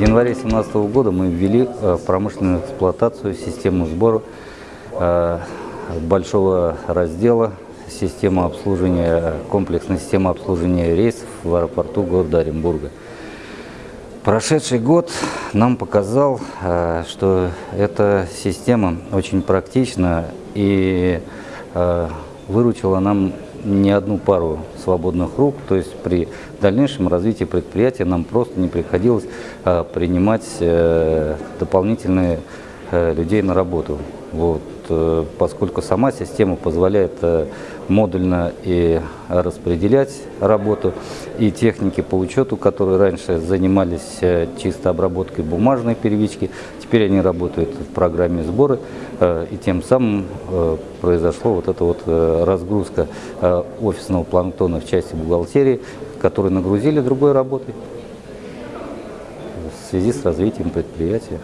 январе 2017 года мы ввели э, в промышленную эксплуатацию систему сбора э, большого раздела система обслуживания, комплексная система обслуживания рейсов в аэропорту города Оренбурга. Прошедший год нам показал, э, что эта система очень практична и выручила нам не одну пару свободных рук, то есть при дальнейшем развитии предприятия нам просто не приходилось а, принимать э, дополнительные э, людей на работу. Вот, э, поскольку сама система позволяет э, модульно и распределять работу, и техники по учету, которые раньше занимались э, чисто обработкой бумажной первички, теперь они работают в программе сбора, и тем самым произошла вот эта вот разгрузка офисного планктона в части бухгалтерии, которые нагрузили другой работой в связи с развитием предприятия.